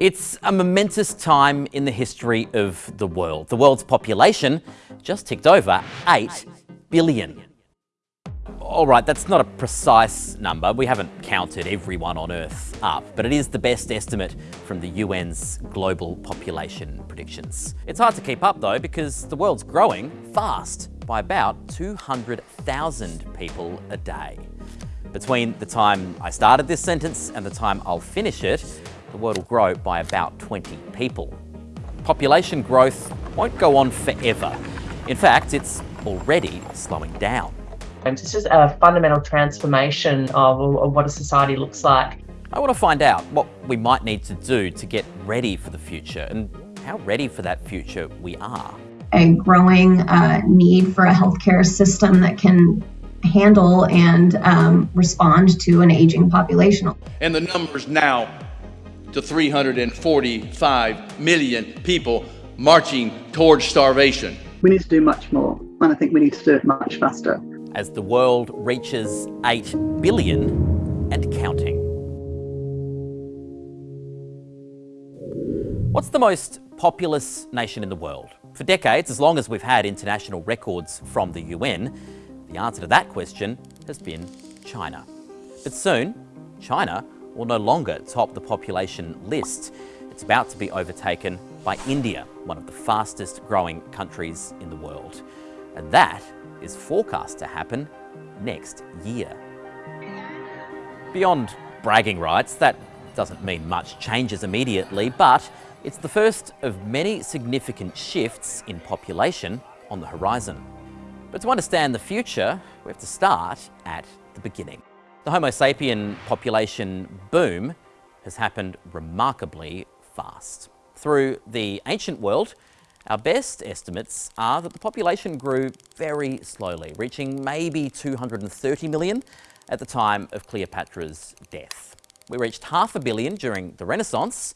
It's a momentous time in the history of the world. The world's population just ticked over 8 billion. All right, that's not a precise number. We haven't counted everyone on Earth up, but it is the best estimate from the UN's global population predictions. It's hard to keep up though because the world's growing fast by about 200,000 people a day. Between the time I started this sentence and the time I'll finish it, the world will grow by about 20 people. Population growth won't go on forever. In fact, it's already slowing down. This is a fundamental transformation of, of what a society looks like. I want to find out what we might need to do to get ready for the future and how ready for that future we are. A growing uh, need for a healthcare system that can handle and um, respond to an aging population. And the numbers now to 345 million people marching towards starvation. We need to do much more, and I think we need to do it much faster. As the world reaches 8 billion and counting. What's the most populous nation in the world? For decades, as long as we've had international records from the UN, the answer to that question has been China. But soon, China will no longer top the population list. It's about to be overtaken by India, one of the fastest growing countries in the world. And that is forecast to happen next year. Beyond bragging rights, that doesn't mean much changes immediately, but it's the first of many significant shifts in population on the horizon. But to understand the future, we have to start at the beginning. The Homo sapien population boom has happened remarkably fast. Through the ancient world, our best estimates are that the population grew very slowly, reaching maybe 230 million at the time of Cleopatra's death. We reached half a billion during the Renaissance,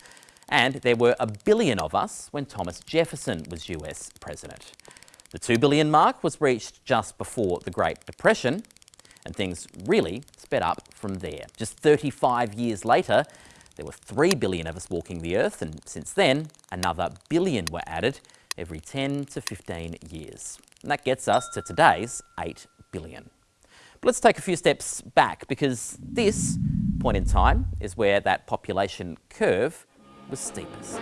and there were a billion of us when Thomas Jefferson was US president. The 2 billion mark was reached just before the Great Depression, and things really sped up from there. Just 35 years later, there were 3 billion of us walking the Earth, and since then, another billion were added every 10 to 15 years. And that gets us to today's 8 billion. But let's take a few steps back because this point in time is where that population curve was steepest.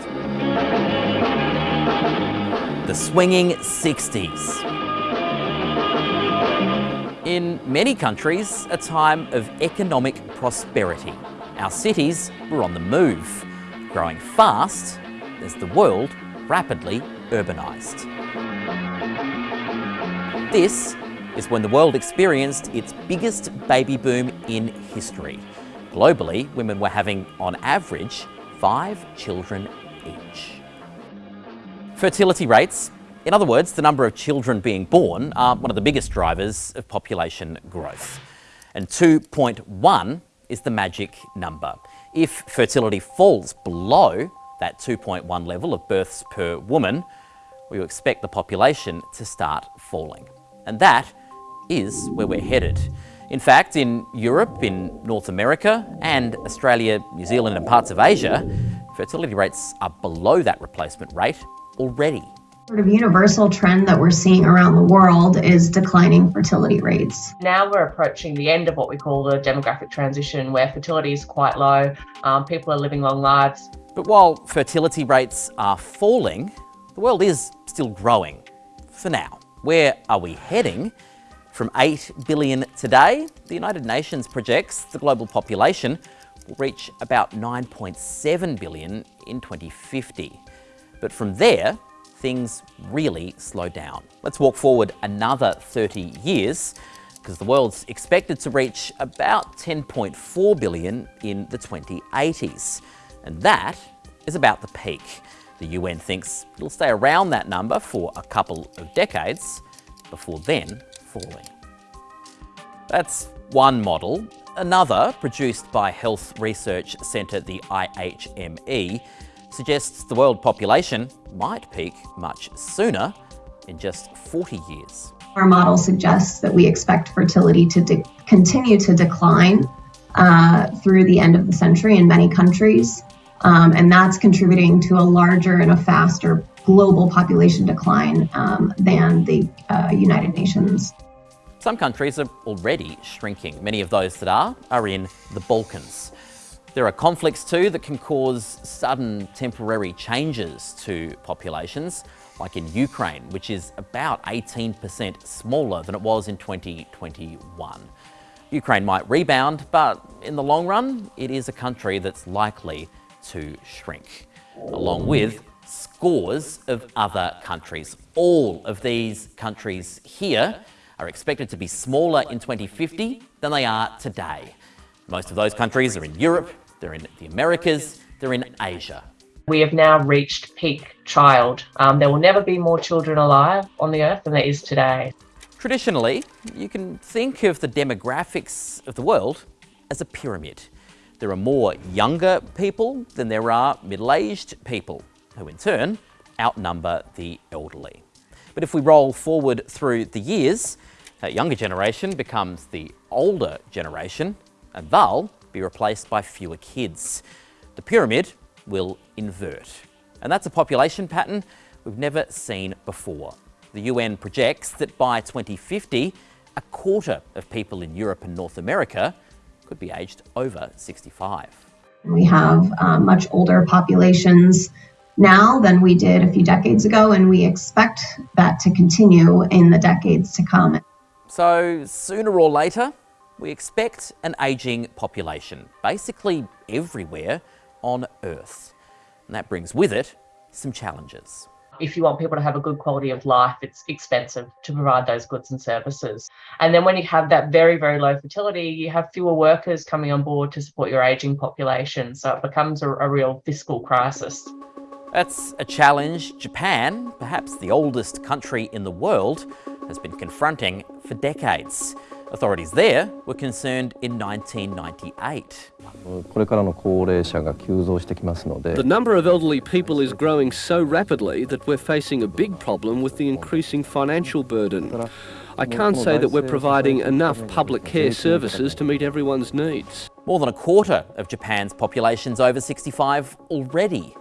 The swinging 60s. In many countries, a time of economic prosperity. Our cities were on the move, growing fast as the world rapidly urbanised. This is when the world experienced its biggest baby boom in history. Globally, women were having, on average, five children each. Fertility rates in other words, the number of children being born are one of the biggest drivers of population growth. And 2.1 is the magic number. If fertility falls below that 2.1 level of births per woman, we expect the population to start falling. And that is where we're headed. In fact, in Europe, in North America, and Australia, New Zealand and parts of Asia, fertility rates are below that replacement rate already sort of universal trend that we're seeing around the world is declining fertility rates. Now we're approaching the end of what we call the demographic transition, where fertility is quite low, um, people are living long lives. But while fertility rates are falling, the world is still growing, for now. Where are we heading? From 8 billion today, the United Nations projects the global population will reach about 9.7 billion in 2050. But from there, things really slow down. Let's walk forward another 30 years because the world's expected to reach about 10.4 billion in the 2080s. And that is about the peak. The UN thinks it'll stay around that number for a couple of decades before then falling. That's one model. Another, produced by health research centre the IHME, suggests the world population might peak much sooner in just 40 years. Our model suggests that we expect fertility to continue to decline uh, through the end of the century in many countries. Um, and that's contributing to a larger and a faster global population decline um, than the uh, United Nations. Some countries are already shrinking. Many of those that are are in the Balkans. There are conflicts too that can cause sudden temporary changes to populations, like in Ukraine, which is about 18% smaller than it was in 2021. Ukraine might rebound, but in the long run, it is a country that's likely to shrink, along with scores of other countries. All of these countries here are expected to be smaller in 2050 than they are today. Most of those countries are in Europe, they're in the Americas, they're in Asia. We have now reached peak child. Um, there will never be more children alive on the earth than there is today. Traditionally, you can think of the demographics of the world as a pyramid. There are more younger people than there are middle-aged people, who in turn outnumber the elderly. But if we roll forward through the years, that younger generation becomes the older generation, and they'll be replaced by fewer kids. The pyramid will invert. And that's a population pattern we've never seen before. The UN projects that by 2050, a quarter of people in Europe and North America could be aged over 65. We have uh, much older populations now than we did a few decades ago, and we expect that to continue in the decades to come. So sooner or later, we expect an ageing population, basically everywhere on Earth. And that brings with it some challenges. If you want people to have a good quality of life, it's expensive to provide those goods and services. And then when you have that very, very low fertility, you have fewer workers coming on board to support your ageing population. So it becomes a, a real fiscal crisis. That's a challenge Japan, perhaps the oldest country in the world, has been confronting for decades. Authorities there were concerned in 1998. Uh, the number of elderly people is growing so rapidly that we're facing a big problem with the increasing financial burden. I can't say that we're providing enough public care services to meet everyone's needs. More than a quarter of Japan's population is over 65 already,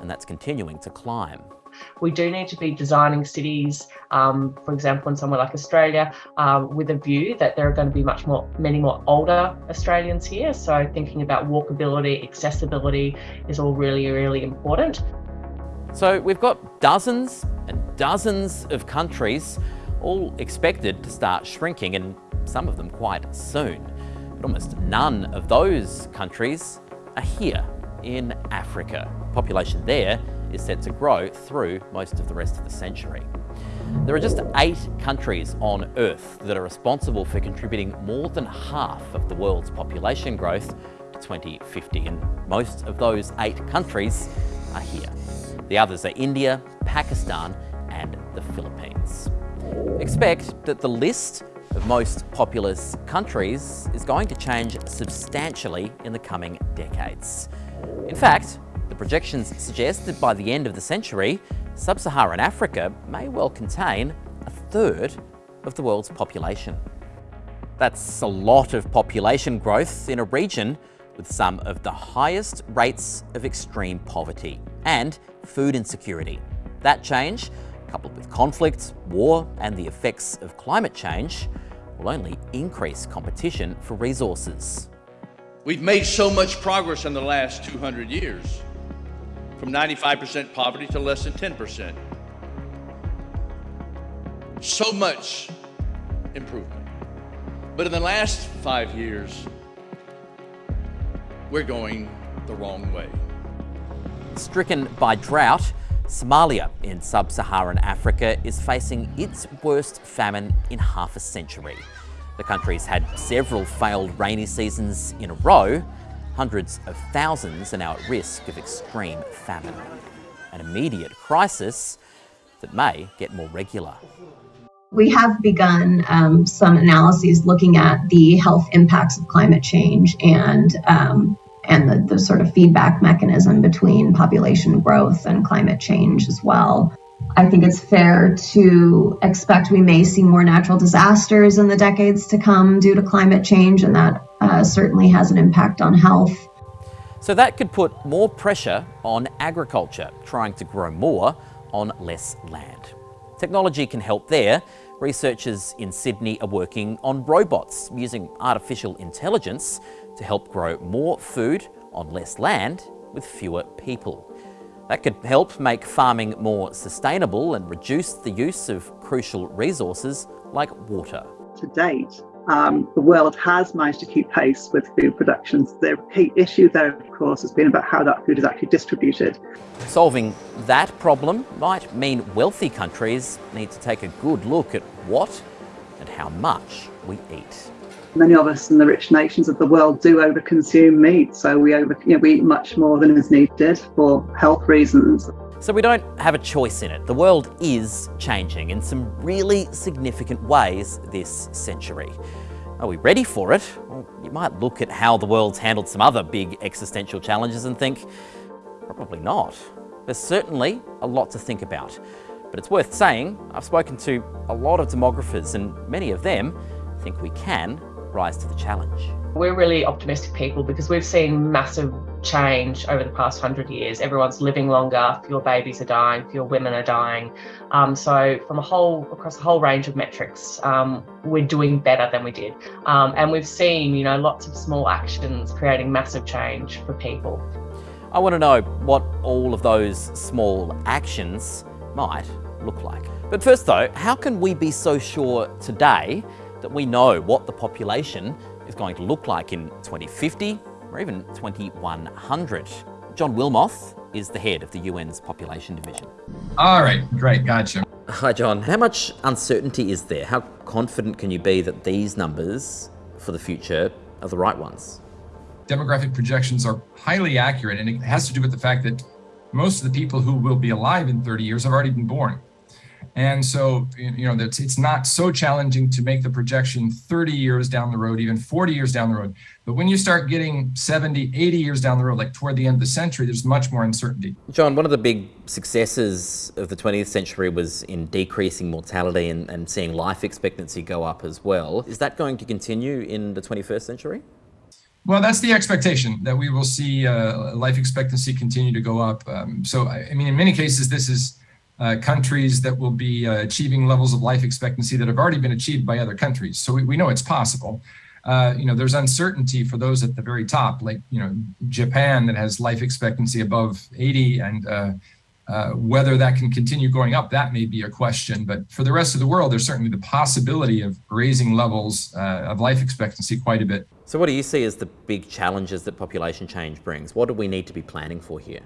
and that's continuing to climb. We do need to be designing cities, um, for example, in somewhere like Australia, um, with a view that there are going to be much more, many more older Australians here. So thinking about walkability, accessibility is all really, really important. So we've got dozens and dozens of countries all expected to start shrinking and some of them quite soon. But almost none of those countries are here in Africa. Population there is set to grow through most of the rest of the century. There are just eight countries on Earth that are responsible for contributing more than half of the world's population growth to 2050, and most of those eight countries are here. The others are India, Pakistan, and the Philippines. Expect that the list of most populous countries is going to change substantially in the coming decades. In fact, projections suggest that by the end of the century, sub-Saharan Africa may well contain a third of the world's population. That's a lot of population growth in a region with some of the highest rates of extreme poverty and food insecurity. That change, coupled with conflict, war and the effects of climate change, will only increase competition for resources. We've made so much progress in the last 200 years from 95% poverty to less than 10%. So much improvement. But in the last five years, we're going the wrong way. Stricken by drought, Somalia in sub-Saharan Africa is facing its worst famine in half a century. The country's had several failed rainy seasons in a row, Hundreds of thousands are now at risk of extreme famine, an immediate crisis that may get more regular. We have begun um, some analyses looking at the health impacts of climate change and um, and the, the sort of feedback mechanism between population growth and climate change as well. I think it's fair to expect we may see more natural disasters in the decades to come due to climate change, and that uh, certainly has an impact on health. So that could put more pressure on agriculture, trying to grow more on less land. Technology can help there. Researchers in Sydney are working on robots using artificial intelligence to help grow more food on less land with fewer people. That could help make farming more sustainable and reduce the use of crucial resources like water. To date, um, the world has managed to keep pace with food production. The key issue there, of course, has been about how that food is actually distributed. Solving that problem might mean wealthy countries need to take a good look at what and how much we eat. Many of us in the rich nations of the world do overconsume meat, so we over you know, we eat much more than is needed for health reasons. So we don't have a choice in it. The world is changing in some really significant ways this century. Are we ready for it? Well, you might look at how the world's handled some other big existential challenges and think, probably not. There's certainly a lot to think about. But it's worth saying, I've spoken to a lot of demographers and many of them think we can rise to the challenge. We're really optimistic people because we've seen massive change over the past hundred years. Everyone's living longer, fewer babies are dying, fewer women are dying. Um, so from a whole across a whole range of metrics, um, we're doing better than we did. Um, and we've seen, you know, lots of small actions creating massive change for people. I want to know what all of those small actions might look like. But first though, how can we be so sure today that we know what the population is going to look like in 2050 or even 2100. John Wilmoth is the head of the UN's population division. All right, great, gotcha. Hi John, how much uncertainty is there? How confident can you be that these numbers for the future are the right ones? Demographic projections are highly accurate and it has to do with the fact that most of the people who will be alive in 30 years have already been born. And so, you know, it's, it's not so challenging to make the projection 30 years down the road, even 40 years down the road. But when you start getting 70, 80 years down the road, like toward the end of the century, there's much more uncertainty. John, one of the big successes of the 20th century was in decreasing mortality and, and seeing life expectancy go up as well. Is that going to continue in the 21st century? Well, that's the expectation that we will see uh, life expectancy continue to go up. Um, so, I mean, in many cases, this is uh, countries that will be uh, achieving levels of life expectancy that have already been achieved by other countries. So we, we know it's possible. Uh, you know, there's uncertainty for those at the very top, like, you know, Japan that has life expectancy above 80 and uh, uh, whether that can continue going up, that may be a question. But for the rest of the world, there's certainly the possibility of raising levels of life expectancy quite a bit. So what do you see as the big challenges that population change brings? What do we need to be planning for here?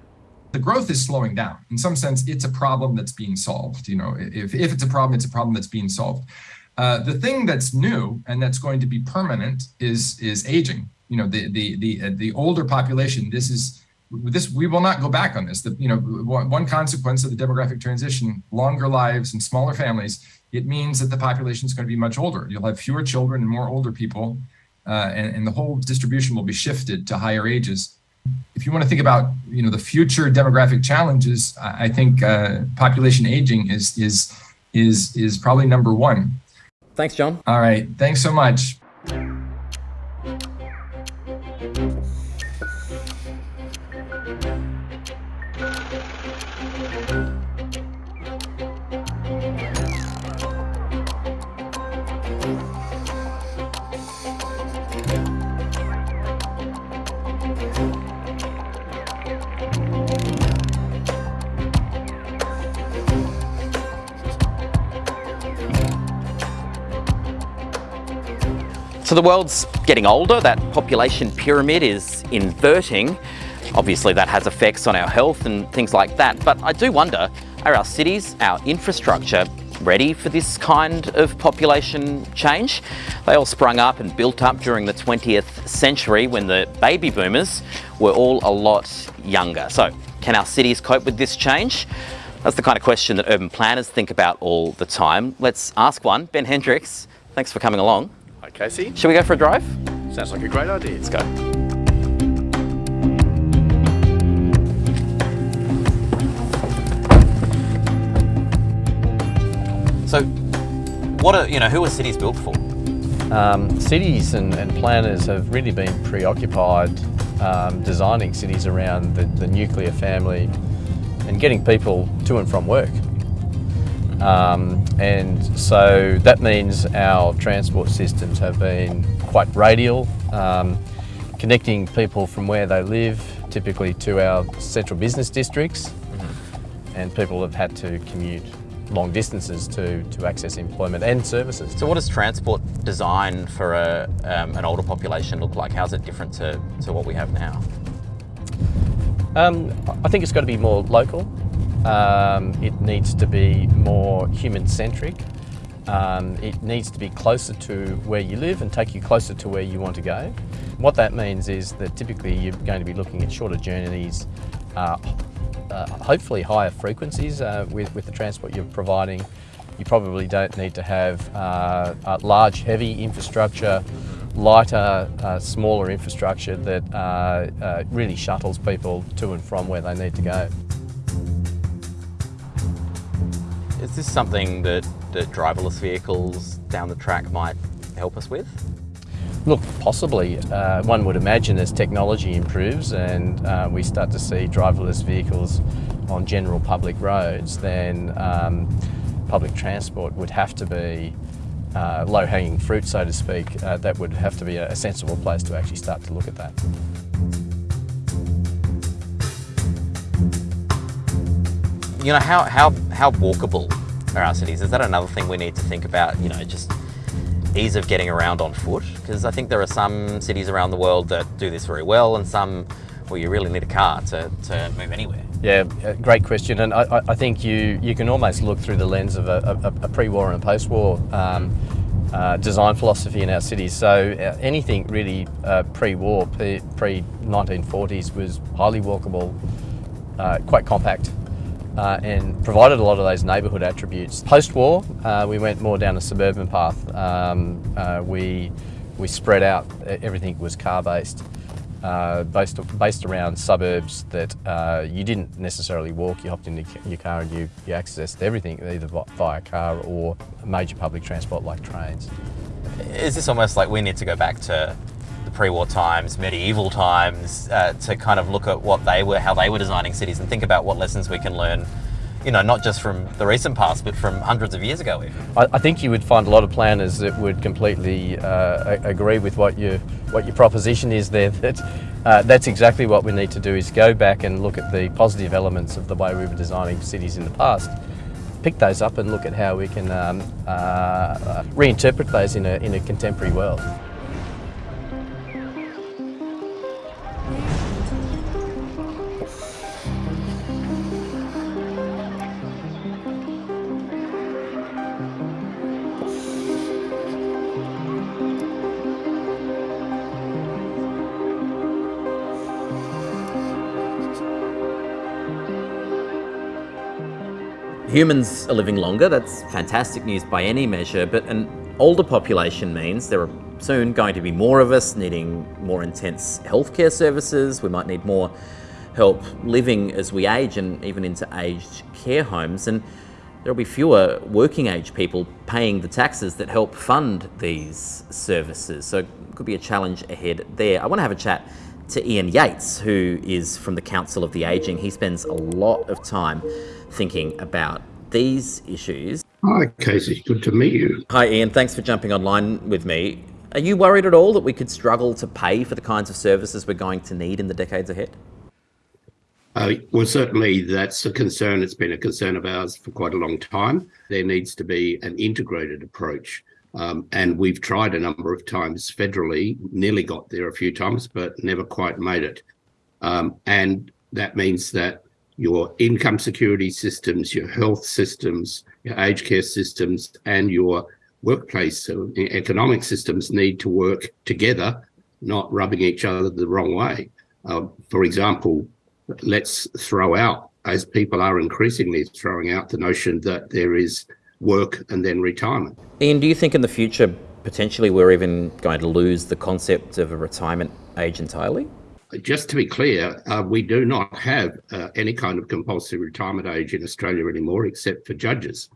The growth is slowing down. In some sense, it's a problem that's being solved. You know, if, if it's a problem, it's a problem that's being solved. Uh, the thing that's new and that's going to be permanent is is aging. You know, the the the uh, the older population. This is this we will not go back on this. The you know one consequence of the demographic transition, longer lives and smaller families. It means that the population is going to be much older. You'll have fewer children and more older people, uh, and, and the whole distribution will be shifted to higher ages if you want to think about you know the future demographic challenges, I think uh, population aging is is is is probably number one. Thanks, John. All right, thanks so much. So the world's getting older, that population pyramid is inverting. Obviously that has effects on our health and things like that, but I do wonder, are our cities, our infrastructure ready for this kind of population change? They all sprung up and built up during the 20th century when the baby boomers were all a lot younger. So can our cities cope with this change? That's the kind of question that urban planners think about all the time. Let's ask one. Ben Hendricks, thanks for coming along. Casey. Should we go for a drive? Sounds like a great idea. Let's go. So, what are, you know, who are cities built for? Um, cities and, and, planners have really been preoccupied um, designing cities around the, the, nuclear family and getting people to and from work. Um, and so that means our transport systems have been quite radial, um, connecting people from where they live, typically to our central business districts, mm -hmm. and people have had to commute long distances to, to access employment and services. So what does transport design for a, um, an older population look like? How's it different to, to what we have now? Um, I think it's got to be more local. Um, it needs to be more human-centric. Um, it needs to be closer to where you live and take you closer to where you want to go. What that means is that typically you're going to be looking at shorter journeys, uh, uh, hopefully higher frequencies uh, with, with the transport you're providing. You probably don't need to have uh, large, heavy infrastructure, lighter, uh, smaller infrastructure that uh, really shuttles people to and from where they need to go. Is this something that, that driverless vehicles down the track might help us with? Look, possibly. Uh, one would imagine as technology improves and uh, we start to see driverless vehicles on general public roads, then um, public transport would have to be uh, low-hanging fruit, so to speak. Uh, that would have to be a, a sensible place to actually start to look at that. You know, how, how, how walkable are our cities? Is that another thing we need to think about, you know, just ease of getting around on foot? Because I think there are some cities around the world that do this very well and some where you really need a car to, to move anywhere. Yeah, great question. And I, I think you, you can almost look through the lens of a, a, a pre-war and a post-war um, uh, design philosophy in our cities. So uh, anything really uh, pre-war, pre-1940s was highly walkable, uh, quite compact, uh, and provided a lot of those neighbourhood attributes. Post-war, uh, we went more down a suburban path. Um, uh, we, we spread out, everything was car-based, uh, based, based around suburbs that uh, you didn't necessarily walk, you hopped into your car and you, you accessed everything either via car or major public transport like trains. Is this almost like we need to go back to pre-war times, medieval times, uh, to kind of look at what they were, how they were designing cities and think about what lessons we can learn you know, not just from the recent past, but from hundreds of years ago even. I, I think you would find a lot of planners that would completely uh, agree with what, you, what your proposition is there, that uh, that's exactly what we need to do is go back and look at the positive elements of the way we were designing cities in the past, pick those up and look at how we can um, uh, reinterpret those in a, in a contemporary world. Humans are living longer, that's fantastic news by any measure, but an older population means there are soon going to be more of us needing more intense healthcare services. We might need more help living as we age and even into aged care homes. And there'll be fewer working age people paying the taxes that help fund these services. So it could be a challenge ahead there. I want to have a chat to Ian Yates, who is from the Council of the Aging. He spends a lot of time thinking about these issues. Hi, Casey. Good to meet you. Hi, Ian. Thanks for jumping online with me. Are you worried at all that we could struggle to pay for the kinds of services we're going to need in the decades ahead? Uh, well, certainly that's a concern. It's been a concern of ours for quite a long time. There needs to be an integrated approach. Um, and we've tried a number of times federally, nearly got there a few times, but never quite made it. Um, and that means that your income security systems, your health systems, your aged care systems, and your workplace so economic systems need to work together, not rubbing each other the wrong way. Uh, for example, let's throw out, as people are increasingly throwing out the notion that there is work and then retirement. Ian, do you think in the future, potentially we're even going to lose the concept of a retirement age entirely? just to be clear, uh, we do not have uh, any kind of compulsory retirement age in Australia anymore, except for judges.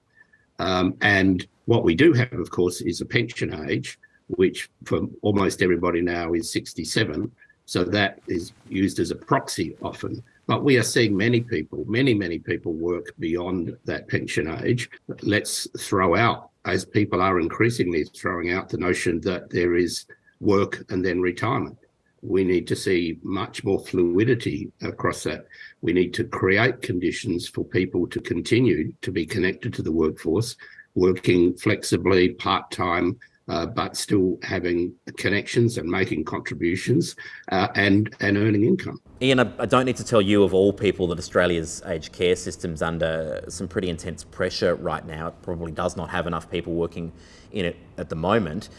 Um, and what we do have, of course, is a pension age, which for almost everybody now is 67. So that is used as a proxy often. But we are seeing many people, many, many people work beyond that pension age. Let's throw out, as people are increasingly throwing out the notion that there is work and then retirement. We need to see much more fluidity across that. We need to create conditions for people to continue to be connected to the workforce, working flexibly, part-time, uh, but still having connections and making contributions uh, and, and earning income. Ian, I, I don't need to tell you of all people that Australia's aged care system's under some pretty intense pressure right now. It probably does not have enough people working in it at the moment.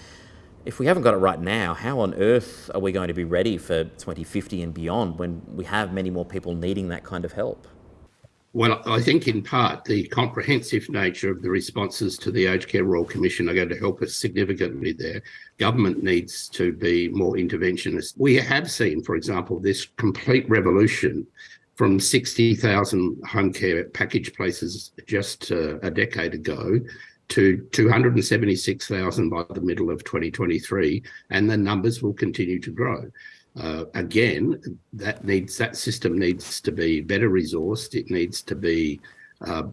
If we haven't got it right now, how on earth are we going to be ready for 2050 and beyond when we have many more people needing that kind of help? Well, I think in part the comprehensive nature of the responses to the Aged Care Royal Commission are going to help us significantly there. Government needs to be more interventionist. We have seen, for example, this complete revolution from 60,000 home care package places just uh, a decade ago to 276,000 by the middle of 2023, and the numbers will continue to grow. Uh, again, that needs that system needs to be better resourced. It needs to be uh,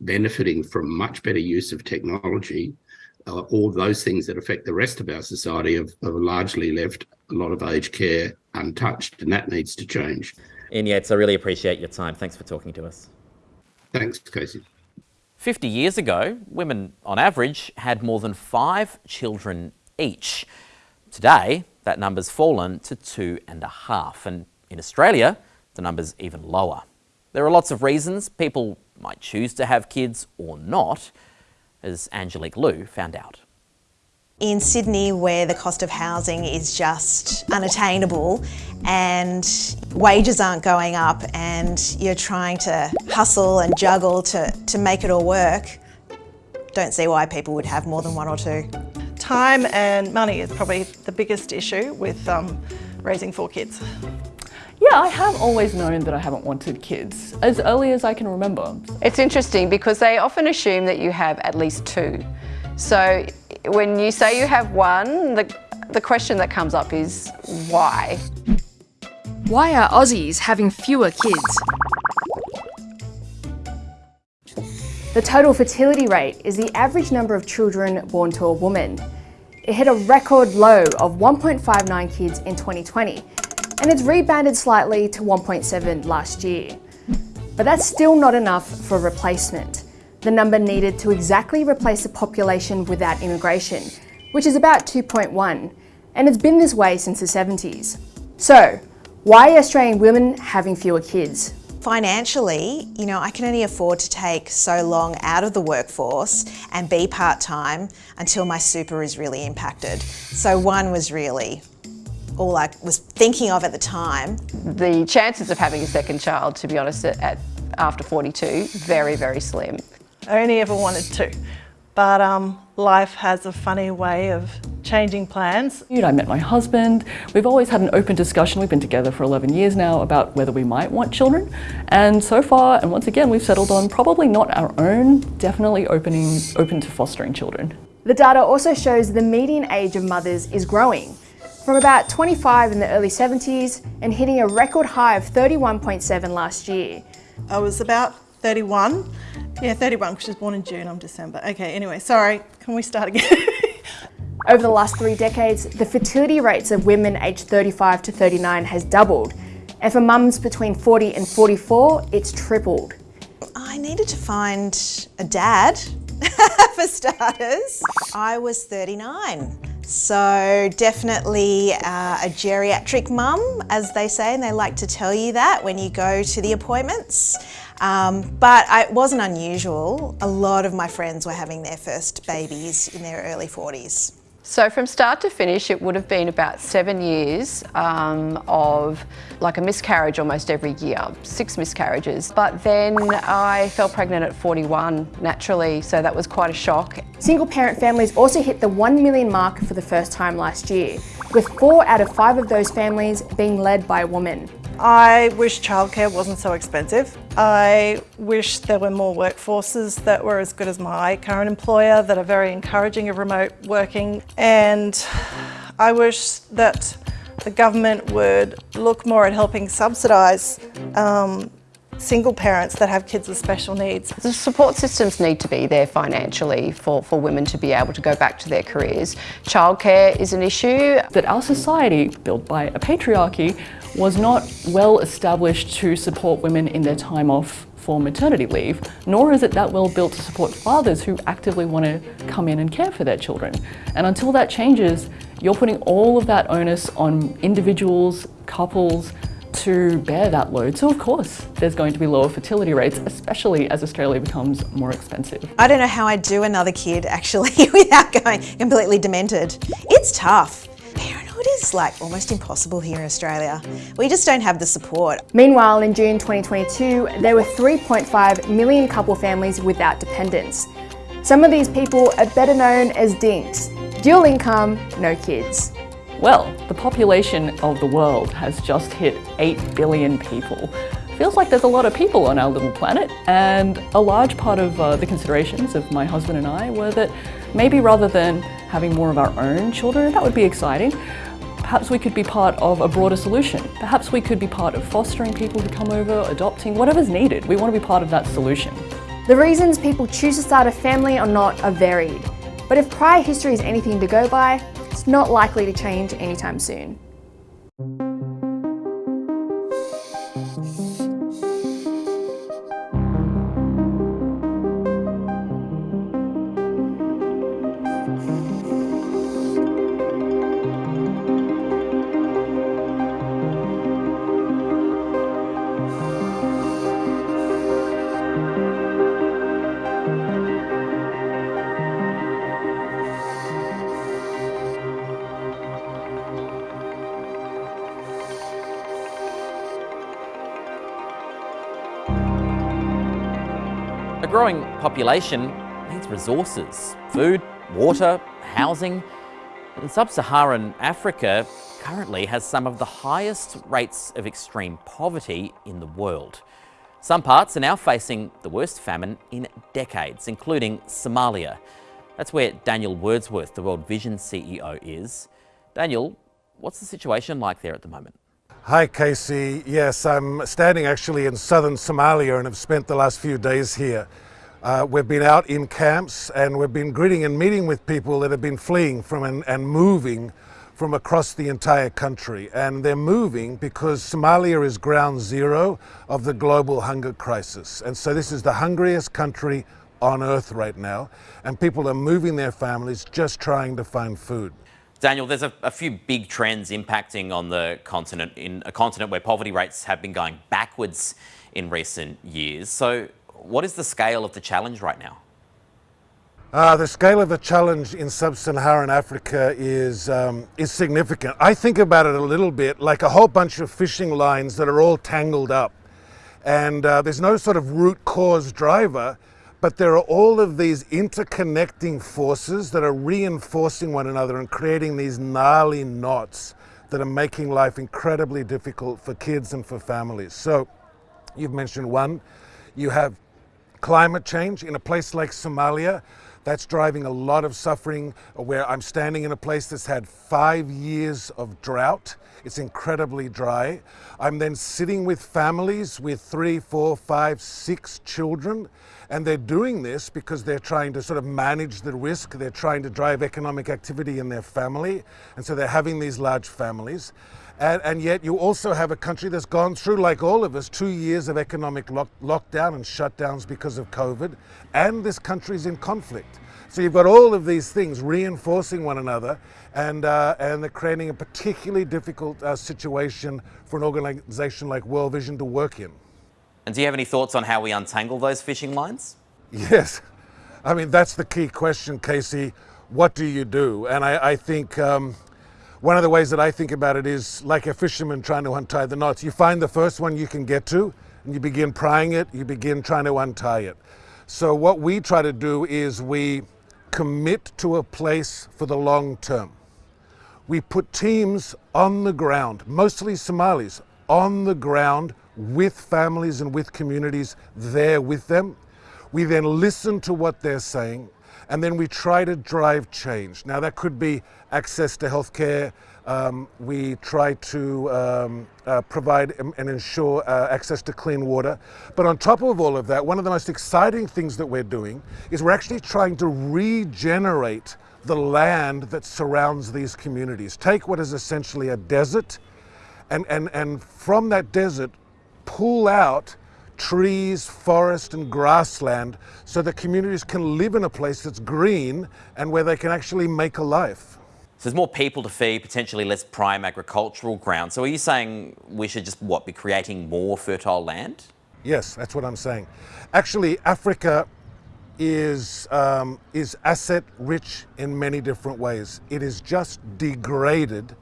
benefiting from much better use of technology. Uh, all those things that affect the rest of our society have, have, largely left a lot of aged care untouched, and that needs to change. Ian Yates, I really appreciate your time. Thanks for talking to us. Thanks, Casey. 50 years ago, women on average had more than five children each. Today, that number's fallen to two and a half. And in Australia, the number's even lower. There are lots of reasons people might choose to have kids or not, as Angelique Liu found out. In Sydney, where the cost of housing is just unattainable and wages aren't going up and you're trying to hustle and juggle to, to make it all work, don't see why people would have more than one or two. Time and money is probably the biggest issue with um, raising four kids. Yeah, I have always known that I haven't wanted kids, as early as I can remember. It's interesting because they often assume that you have at least two. So when you say you have one, the, the question that comes up is why? Why are Aussies having fewer kids? The total fertility rate is the average number of children born to a woman. It hit a record low of 1.59 kids in 2020, and it's rebounded slightly to 1.7 last year. But that's still not enough for replacement. The number needed to exactly replace the population without immigration, which is about 2.1, and it's been this way since the 70s. So, why are Australian women having fewer kids? Financially, you know, I can only afford to take so long out of the workforce and be part-time until my super is really impacted. So one was really all I was thinking of at the time. The chances of having a second child, to be honest, at, after 42, very, very slim. I only ever wanted two, but um, life has a funny way of changing plans. I met my husband. We've always had an open discussion. We've been together for 11 years now about whether we might want children. And so far, and once again, we've settled on probably not our own, definitely opening, open to fostering children. The data also shows the median age of mothers is growing from about 25 in the early 70s and hitting a record high of 31.7 last year. I was about 31. Yeah, 31 because she was born in June, I'm December. Okay, anyway, sorry, can we start again? Over the last three decades, the fertility rates of women aged 35 to 39 has doubled. And for mums between 40 and 44, it's tripled. I needed to find a dad, for starters. I was 39. So definitely uh, a geriatric mum, as they say, and they like to tell you that when you go to the appointments. Um, but it wasn't unusual. A lot of my friends were having their first babies in their early 40s. So from start to finish, it would have been about seven years um, of like a miscarriage almost every year, six miscarriages. But then I fell pregnant at 41 naturally, so that was quite a shock. Single parent families also hit the 1 million mark for the first time last year, with four out of five of those families being led by a woman. I wish childcare wasn't so expensive. I wish there were more workforces that were as good as my current employer that are very encouraging of remote working. And I wish that the government would look more at helping subsidise um, single parents that have kids with special needs. The support systems need to be there financially for, for women to be able to go back to their careers. Childcare is an issue. That our society, built by a patriarchy, was not well established to support women in their time off for maternity leave, nor is it that well built to support fathers who actively want to come in and care for their children. And until that changes, you're putting all of that onus on individuals, couples, to bear that load. So of course, there's going to be lower fertility rates, especially as Australia becomes more expensive. I don't know how I'd do another kid actually without going completely demented. It's tough. Parenthood is like almost impossible here in Australia. We just don't have the support. Meanwhile, in June 2022, there were 3.5 million couple families without dependents. Some of these people are better known as DINKs, dual income, no kids. Well, the population of the world has just hit 8 billion people. Feels like there's a lot of people on our little planet, and a large part of uh, the considerations of my husband and I were that maybe rather than having more of our own children, that would be exciting, perhaps we could be part of a broader solution. Perhaps we could be part of fostering people who come over, adopting, whatever's needed. We want to be part of that solution. The reasons people choose to start a family or not are varied, but if prior history is anything to go by, it's not likely to change anytime soon. Growing population needs resources, food, water, housing. And sub-Saharan Africa currently has some of the highest rates of extreme poverty in the world. Some parts are now facing the worst famine in decades, including Somalia. That's where Daniel Wordsworth, the World Vision CEO, is. Daniel, what's the situation like there at the moment? Hi, Casey. Yes, I'm standing actually in southern Somalia and have spent the last few days here. Uh, we've been out in camps and we've been greeting and meeting with people that have been fleeing from and, and moving from across the entire country. And they're moving because Somalia is ground zero of the global hunger crisis. And so this is the hungriest country on earth right now. And people are moving their families just trying to find food. Daniel, there's a, a, few big trends impacting on the continent, in a continent where poverty rates have been going backwards in recent years. So what is the scale of the challenge right now? Uh, the scale of the challenge in sub-Saharan Africa is, um, is significant. I think about it a little bit like a whole bunch of fishing lines that are all tangled up. And uh, there's no sort of root cause driver, but there are all of these interconnecting forces that are reinforcing one another and creating these gnarly knots that are making life incredibly difficult for kids and for families. So you've mentioned one, you have climate change in a place like Somalia. That's driving a lot of suffering where I'm standing in a place that's had five years of drought. It's incredibly dry. I'm then sitting with families with three, four, five, six children. And they're doing this because they're trying to sort of manage the risk. They're trying to drive economic activity in their family. And so they're having these large families. And, and, yet you also have a country that's gone through, like all of us, two years of economic lock, lockdown and shutdowns because of COVID, and this country's in conflict. So you've got all of these things reinforcing one another, and, uh, and they're creating a particularly difficult uh, situation for an organization like World Vision to work in. And do you have any thoughts on how we untangle those fishing lines? Yes. I mean, that's the key question, Casey. What do you do? And I, I think um, one of the ways that I think about it is like a fisherman trying to untie the knots. You find the first one you can get to, and you begin prying it, you begin trying to untie it. So what we try to do is we commit to a place for the long term. We put teams on the ground, mostly Somalis, on the ground with families and with communities there with them. We then listen to what they're saying and then we try to drive change. Now that could be access to healthcare, Um, we try to um, uh, provide and ensure uh, access to clean water. But on top of all of that, one of the most exciting things that we're doing is we're actually trying to regenerate the land that surrounds these communities. Take what is essentially a desert, and, and, and from that desert, pull out trees, forest, and grassland so that communities can live in a place that's green and where they can actually make a life. So there's more people to feed, potentially less prime agricultural ground. So are you saying we should just, what, be creating more fertile land? Yes, that's what I'm saying. Actually, Africa is, um, is asset rich in many different ways. It is just degraded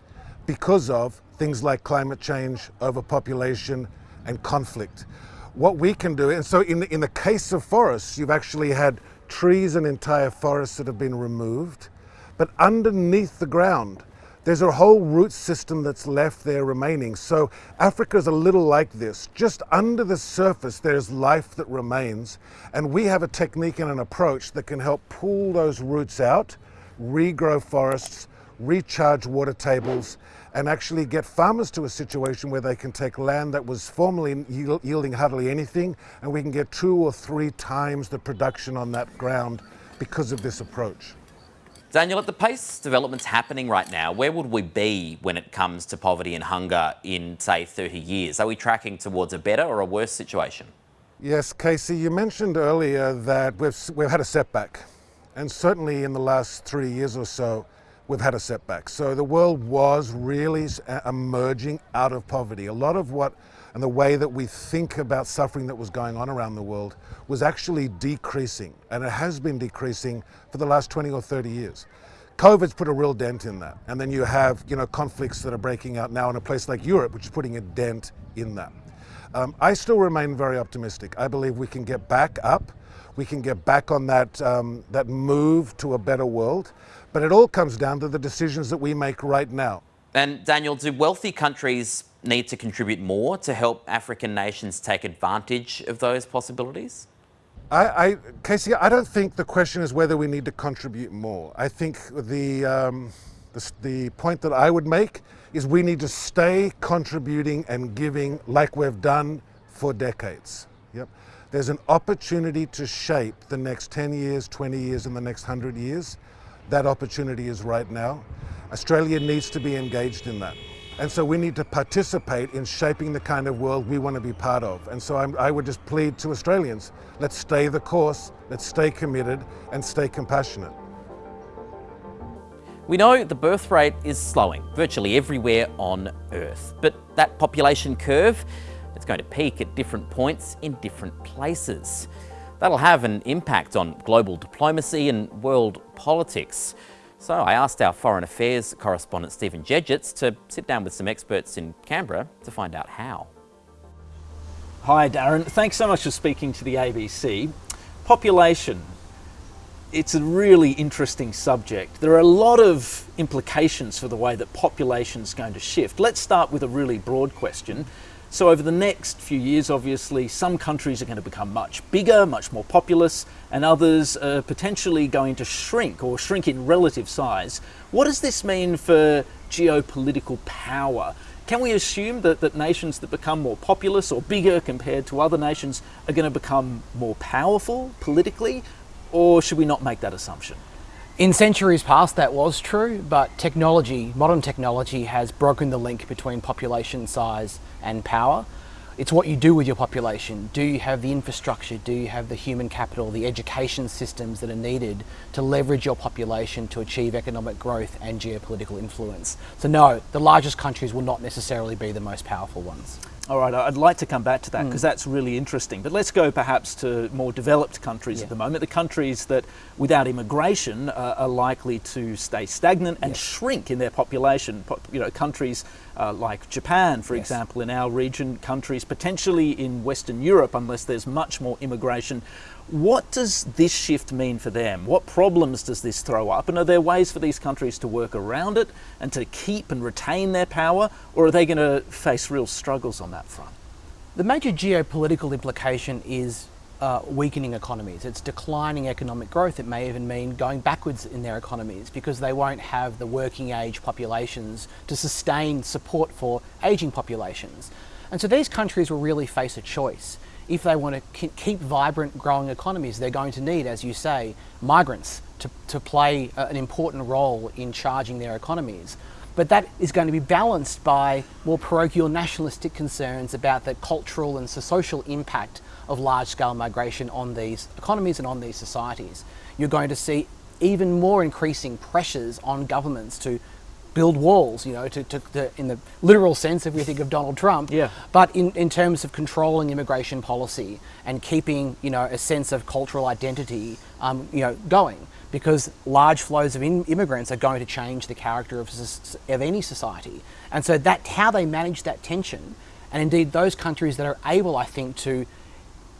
because of things like climate change, overpopulation, and conflict. What we can do, and so in the, in the case of forests, you've actually had trees and entire forests that have been removed, but underneath the ground, there's a whole root system that's left there remaining. So Africa is a little like this. Just under the surface, there's life that remains. And we have a technique and an approach that can help pull those roots out, regrow forests, recharge water tables, and actually get farmers to a situation where they can take land that was formerly yielding hardly anything, and we can get two or three times the production on that ground because of this approach. Daniel, at the pace development's happening right now, where would we be when it comes to poverty and hunger in, say, 30 years? Are we tracking towards a better or a worse situation? Yes, Casey, you mentioned earlier that we've, we've had a setback. And certainly in the last three years or so, we've had a setback. So the world was really uh, emerging out of poverty. A lot of what and the way that we think about suffering that was going on around the world was actually decreasing, and it has been decreasing for the last 20 or 30 years. COVID's put a real dent in that. And then you have, you know, conflicts that are breaking out now in a place like Europe, which is putting a dent in that. Um, I still remain very optimistic. I believe we can get back up. We can get back on that, um, that move to a better world. But it all comes down to the decisions that we make right now. And Daniel, do wealthy countries need to contribute more to help African nations take advantage of those possibilities? I, I, Casey, I don't think the question is whether we need to contribute more. I think the, um, the, the point that I would make is we need to stay contributing and giving like we've done for decades. Yep. There's an opportunity to shape the next 10 years, 20 years, and the next 100 years. That opportunity is right now. Australia needs to be engaged in that. And so we need to participate in shaping the kind of world we want to be part of. And so I'm, i would just plead to Australians, let's stay the course, let's stay committed and stay compassionate. We know the birth rate is slowing virtually everywhere on Earth, but that population curve, it's going to peak at different points in different places. That'll have an impact on global diplomacy and world politics. So I asked our Foreign Affairs correspondent Stephen Dziedzic to sit down with some experts in Canberra to find out how. Hi Darren, thanks so much for speaking to the ABC. Population, it's a really interesting subject. There are a lot of implications for the way that population is going to shift. Let's start with a really broad question. So over the next few years, obviously, some countries are going to become much bigger, much more populous, and others are potentially going to shrink or shrink in relative size. What does this mean for geopolitical power? Can we assume that, that nations that become more populous or bigger compared to other nations are going to become more powerful politically, or should we not make that assumption? In centuries past that was true, but technology, modern technology has broken the link between population size and power. It's what you do with your population. Do you have the infrastructure? Do you have the human capital, the education systems that are needed to leverage your population to achieve economic growth and geopolitical influence? So no, the largest countries will not necessarily be the most powerful ones. All right, I'd like to come back to that because mm. that's really interesting. But let's go perhaps to more developed countries yeah. at the moment, the countries that without immigration uh, are likely to stay stagnant and yes. shrink in their population. You know, countries uh, like Japan, for yes. example, in our region, countries potentially in Western Europe, unless there's much more immigration. What does this shift mean for them? What problems does this throw up? And are there ways for these countries to work around it and to keep and retain their power? Or are they going to face real struggles on that front? The major geopolitical implication is uh, weakening economies. It's declining economic growth. It may even mean going backwards in their economies because they won't have the working age populations to sustain support for ageing populations. And so these countries will really face a choice. If they want to keep vibrant, growing economies, they're going to need, as you say, migrants to, to play uh, an important role in charging their economies. But that is going to be balanced by more parochial nationalistic concerns about the cultural and social impact of large-scale migration on these economies and on these societies. You're going to see even more increasing pressures on governments to build walls, you know, to, to, to, in the literal sense if we think of Donald Trump, yeah. but in, in terms of controlling immigration policy and keeping, you know, a sense of cultural identity, um, you know, going. Because large flows of in, immigrants are going to change the character of, of any society. And so that how they manage that tension, and indeed those countries that are able, I think, to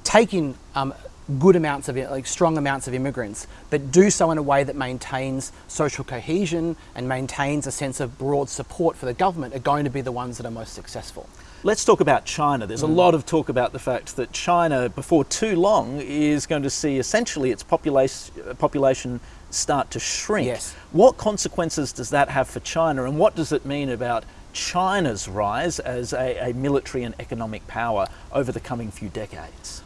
take in um, good amounts of, like strong amounts of immigrants, but do so in a way that maintains social cohesion and maintains a sense of broad support for the government are going to be the ones that are most successful. Let's talk about China. There's Mm. a lot of talk about the fact that China, before too long, is going to see essentially its population, population start to shrink. Yes. What consequences does that have for China and what does it mean about China's rise as a, a military and economic power over the coming few decades?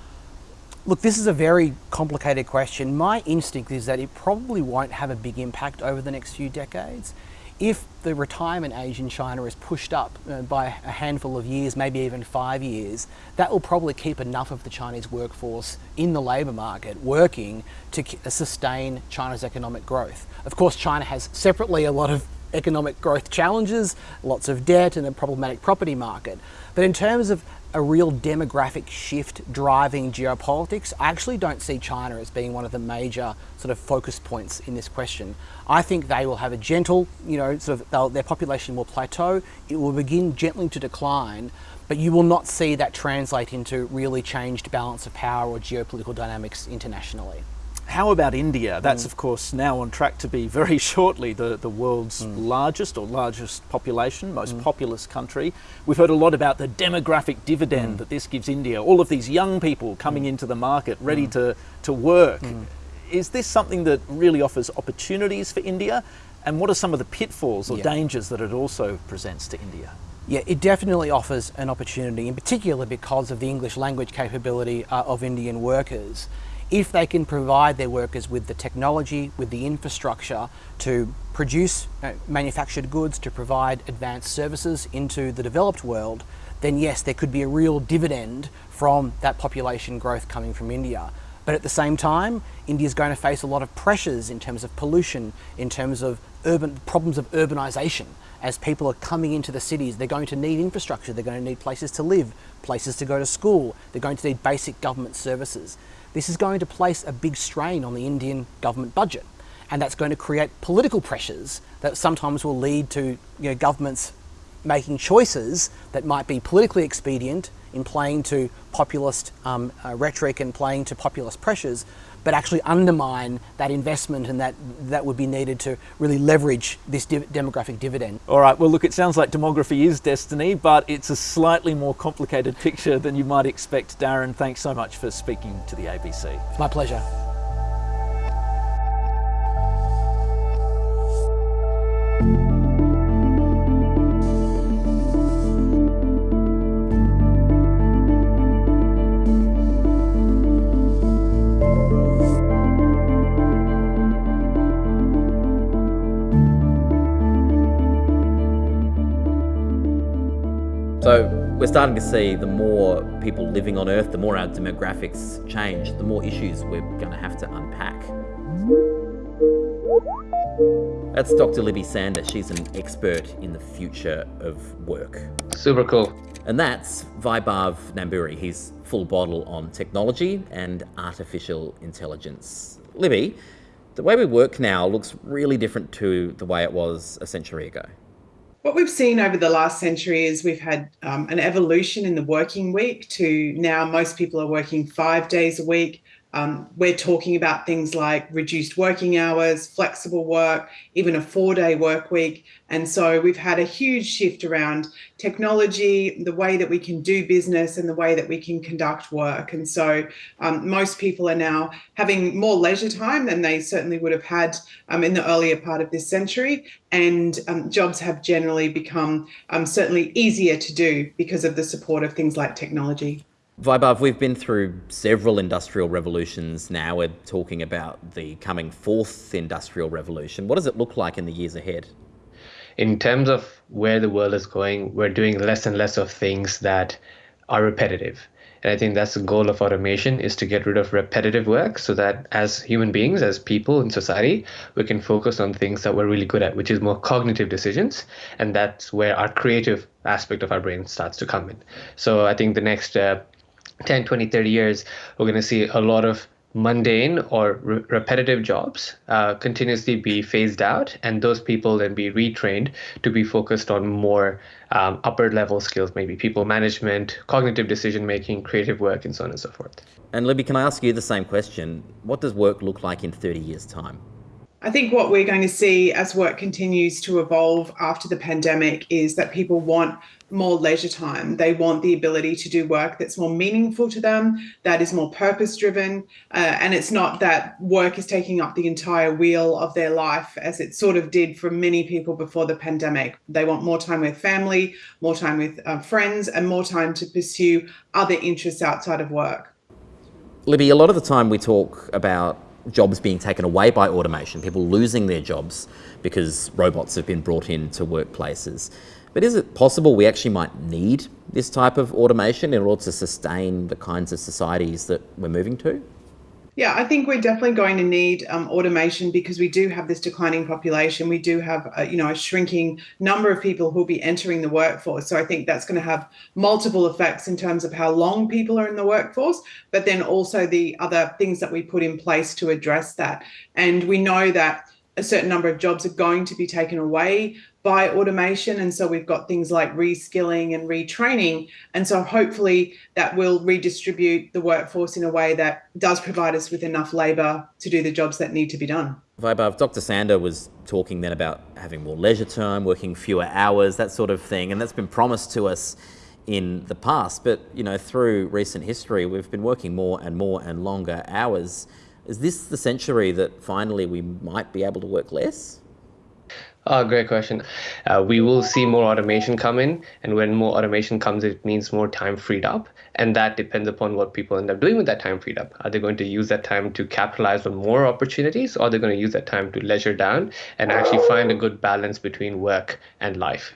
Look, this is a very complicated question. My instinct is that it probably won't have a big impact over the next few decades. If the retirement age in China is pushed up uh, by a handful of years, maybe even five years, that will probably keep enough of the Chinese workforce in the labour market working to sustain China's economic growth. Of course, China has separately a lot of economic growth challenges, lots of debt and a problematic property market. But in terms of a real demographic shift driving geopolitics, I actually don't see China as being one of the major sort of focus points in this question. I think they will have a gentle, you know, sort of their population will plateau, it will begin gently to decline, but you will not see that translate into really changed balance of power or geopolitical dynamics internationally. How about India? That's, Mm. of course, now on track to be very shortly the, the world's mm. largest or largest population, most mm. populous country. We've heard a lot about the demographic dividend mm. that this gives India, all of these young people coming into the market ready to, to work. Is this something that really offers opportunities for India? And what are some of the pitfalls or Yeah. dangers that it also presents to India? Yeah, it definitely offers an opportunity, in particular because of the English language capability uh, of Indian workers. If they can provide their workers with the technology, with the infrastructure to produce uh, manufactured goods, to provide advanced services into the developed world, then yes, there could be a real dividend from that population growth coming from India. But at the same time, India is going to face a lot of pressures in terms of pollution, in terms of urban problems of urbanisation. As people are coming into the cities, they're going to need infrastructure, they're going to need places to live, places to go to school, they're going to need basic government services. This is going to place a big strain on the Indian government budget, and that's going to create political pressures that sometimes will lead to you know, governments making choices that might be politically expedient in playing to populist um, uh, rhetoric and playing to populist pressures, but actually undermine that investment and that that would be needed to really leverage this div- demographic dividend. All right, well, look, it sounds like demography is destiny, but it's a slightly more complicated picture than you might expect. Darren, thanks so much for speaking to the ABC. My pleasure. We're starting to see the more people living on Earth, the more our demographics change, the more issues we're going to have to unpack. That's Dr. Libby Sander. She's an expert in the future of work. Super cool. And that's Vaibhav Namburi. He's full bottle on technology and artificial intelligence. Libby, the way we work now looks really different to the way it was a century ago. What we've seen over the last century is we've had um, an evolution in the working week to now most people are working five days a week. Um, we're talking about things like reduced working hours, flexible work, even a four day work week. And so we've had a huge shift around technology, the way that we can do business, and the way that we can conduct work. And so um, most people are now having more leisure time than they certainly would have had um, in the earlier part of this century. And um, jobs have generally become um, certainly easier to do because of the support of things like technology. Vaibhav, we've been through several industrial revolutions now. We're talking about the coming fourth industrial revolution. What does it look like in the years ahead? In terms of where the world is going, we're doing less and less of things that are repetitive. And I think that's the goal of automation is to get rid of repetitive work so that as human beings, as people in society, we can focus on things that we're really good at, which is more cognitive decisions. And that's where our creative aspect of our brain starts to come in. So I think the next uh, 10, 20, 30 years, we're going to see a lot of mundane or re- repetitive jobs uh, continuously be phased out, and those people then be retrained to be focused on more um, upper level skills, maybe people management, cognitive decision making, creative work, and so on and so forth. And Libby, can I ask you the same question? What does work look like in 30 years' time? I think what we're going to see as work continues to evolve after the pandemic is that people want more leisure time. They want the ability to do work that's more meaningful to them, that is more purpose driven. Uh, and it's not that work is taking up the entire wheel of their life as it sort of did for many people before the pandemic. They want more time with family, more time with uh, friends, and more time to pursue other interests outside of work. Libby, a lot of the time we talk about jobs being taken away by automation, people losing their jobs because robots have been brought into workplaces. But is it possible we actually might need this type of automation in order to sustain the kinds of societies that we're moving to? Yeah, I think we're definitely going to need um, automation because we do have this declining population. We do have, a, you know, a shrinking number of people who'll be entering the workforce. So I think that's going to have multiple effects in terms of how long people are in the workforce, but then also the other things that we put in place to address that. And we know that a certain number of jobs are going to be taken away by automation. And so we've got things like reskilling and retraining. And so hopefully that will redistribute the workforce in a way that does provide us with enough labour to do the jobs that need to be done. Vaibhav, Dr. Sander was talking then about having more leisure time, working fewer hours, that sort of thing. And that's been promised to us in the past. But, you know, through recent history, we've been working more and more and longer hours. Is this the century that finally we might be able to work less? Oh, great question. Uh, we will see more automation come in, and when more automation comes, it means more time freed up, and that depends upon what people end up doing with that time freed up. Are they going to use that time to capitalize on more opportunities, or are they going to use that time to leisure down and actually find a good balance between work and life?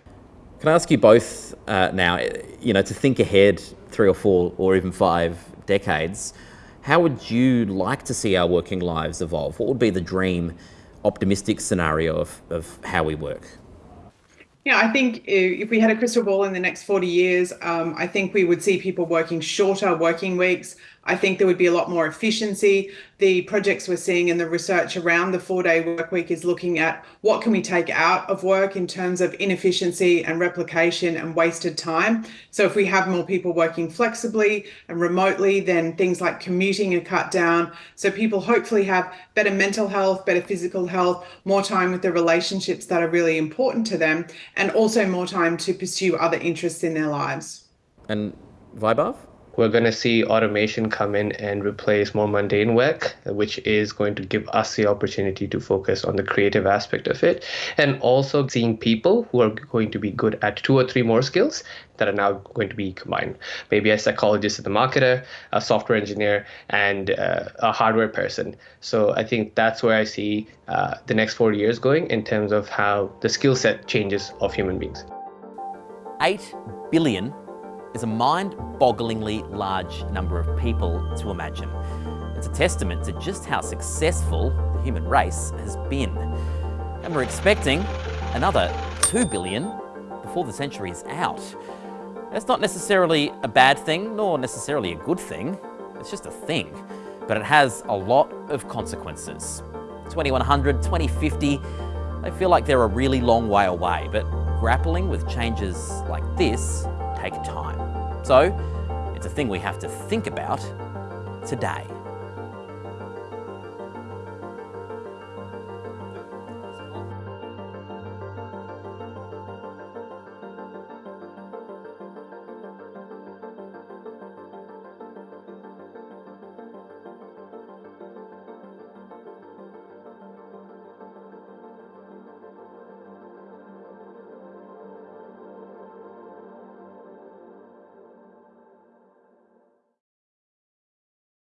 Can I ask you both uh, now, you know, to think ahead three or four or even five decades, how would you like to see our working lives evolve? What would be the dream? Optimistic scenario of, of how we work? Yeah, I think if we had a crystal ball in the next 40 years, um, I think we would see people working shorter working weeks, I think there would be a lot more efficiency. The projects we're seeing in the research around the four day work week is looking at what can we take out of work in terms of inefficiency and replication and wasted time. So if we have more people working flexibly and remotely, then things like commuting are cut down. So people hopefully have better mental health, better physical health, more time with the relationships that are really important to them, and also more time to pursue other interests in their lives. And Vaibhav? We're going to see automation come in and replace more mundane work, which is going to give us the opportunity to focus on the creative aspect of it. And also seeing people who are going to be good at two or three more skills that are now going to be combined. Maybe a psychologist, and a marketer, a software engineer, and uh, a hardware person. So I think that's where I see uh, the next four years going in terms of how the skill set changes of human beings. 8 billion is a mind-bogglingly large number of people to imagine. It's a testament to just how successful the human race has been. And we're expecting another 2 billion before the century is out. That's not necessarily a bad thing, nor necessarily a good thing. It's just a thing. But it has a lot of consequences. 2100, 2050, they feel like they're a really long way away, but grappling with changes like this take time. So it's a thing we have to think about today.